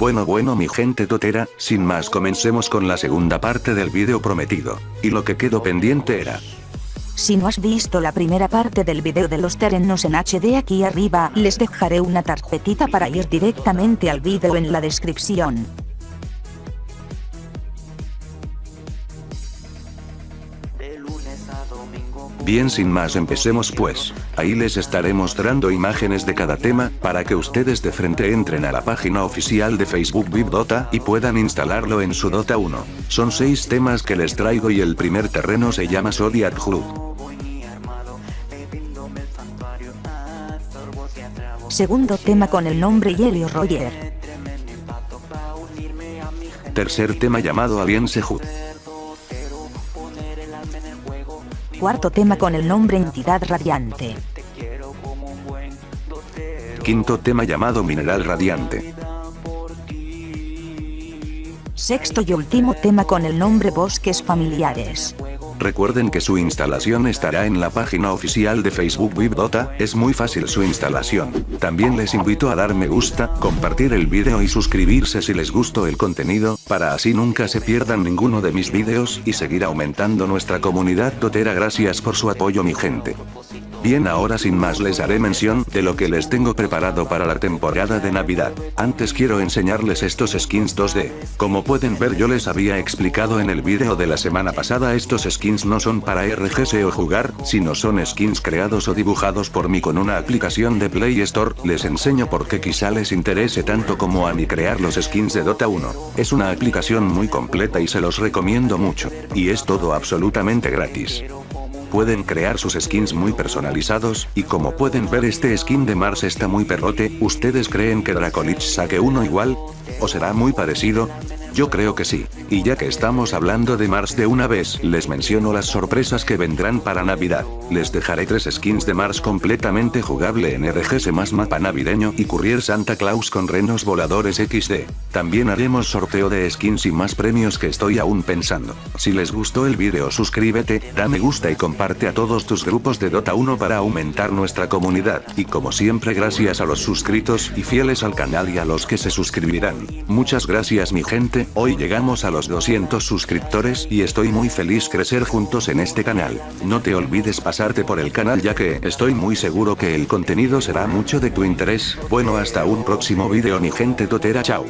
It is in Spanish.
Bueno bueno mi gente totera, sin más comencemos con la segunda parte del video prometido. Y lo que quedó pendiente era... Si no has visto la primera parte del video de los terrenos en HD aquí arriba, les dejaré una tarjetita para ir directamente al video en la descripción. Bien sin más empecemos pues, ahí les estaré mostrando imágenes de cada tema, para que ustedes de frente entren a la página oficial de Facebook VivDota y puedan instalarlo en su Dota 1. Son 6 temas que les traigo y el primer terreno se llama Zodiac Hood. Segundo tema con el nombre Yelio Roger. Tercer tema llamado Alliance Hood. Cuarto tema con el nombre Entidad Radiante. Quinto tema llamado Mineral Radiante. Sexto y último tema con el nombre Bosques Familiares. Recuerden que su instalación estará en la página oficial de Facebook VivDota, es muy fácil su instalación. También les invito a dar me gusta, compartir el video y suscribirse si les gustó el contenido, para así nunca se pierdan ninguno de mis videos y seguir aumentando nuestra comunidad totera gracias por su apoyo mi gente. Bien ahora sin más les haré mención de lo que les tengo preparado para la temporada de Navidad. Antes quiero enseñarles estos skins 2D. Como pueden ver yo les había explicado en el video de la semana pasada estos skins no son para RGS o jugar, sino son skins creados o dibujados por mí con una aplicación de Play Store. Les enseño por qué quizá les interese tanto como a mí crear los skins de Dota 1. Es una aplicación muy completa y se los recomiendo mucho. Y es todo absolutamente gratis pueden crear sus skins muy personalizados, y como pueden ver este skin de Mars está muy perrote, ¿ustedes creen que Dracolich saque uno igual? ¿O será muy parecido? Yo creo que sí. Y ya que estamos hablando de Mars de una vez, les menciono las sorpresas que vendrán para Navidad. Les dejaré tres skins de Mars completamente jugable en RGS más mapa navideño y Courier Santa Claus con renos voladores XD. También haremos sorteo de skins y más premios que estoy aún pensando. Si les gustó el video suscríbete, da me gusta y comparte a todos tus grupos de Dota 1 para aumentar nuestra comunidad. Y como siempre gracias a los suscritos y fieles al canal y a los que se suscribirán. Muchas gracias mi hoy llegamos a los 200 suscriptores y estoy muy feliz crecer juntos en este canal. No te olvides pasarte por el canal ya que estoy muy seguro que el contenido será mucho de tu interés. Bueno hasta un próximo video mi gente totera chao.